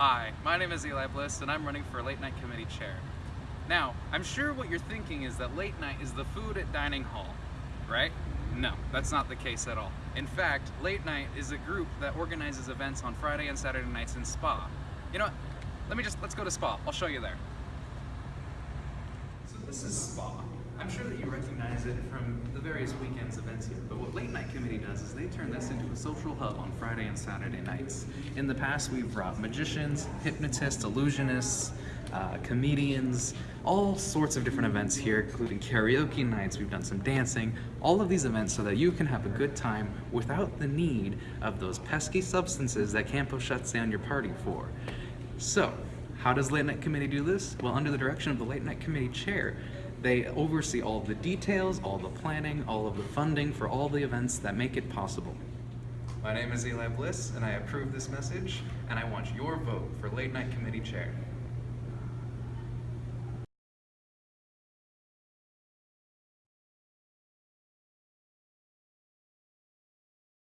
Hi, my name is Eli Bliss and I'm running for late night committee chair. Now, I'm sure what you're thinking is that late night is the food at dining hall, right? No, that's not the case at all. In fact, late night is a group that organizes events on Friday and Saturday nights in Spa. You know what? Let me just, let's go to Spa. I'll show you there. So this is Spa. I'm sure that you recognize it from the various weekends events here, but what Late Night Does is they turn this into a social hub on Friday and Saturday nights. In the past, we've brought magicians, hypnotists, illusionists, uh, comedians, all sorts of different events here, including karaoke nights, we've done some dancing, all of these events so that you can have a good time without the need of those pesky substances that Campo shuts down your party for. So, how does Late Night Committee do this? Well, under the direction of the Late Night Committee chair, they oversee all the details, all the planning, all of the funding for all the events that make it possible. My name is Eli Bliss, and I approve this message, and I want your vote for Late Night Committee chair.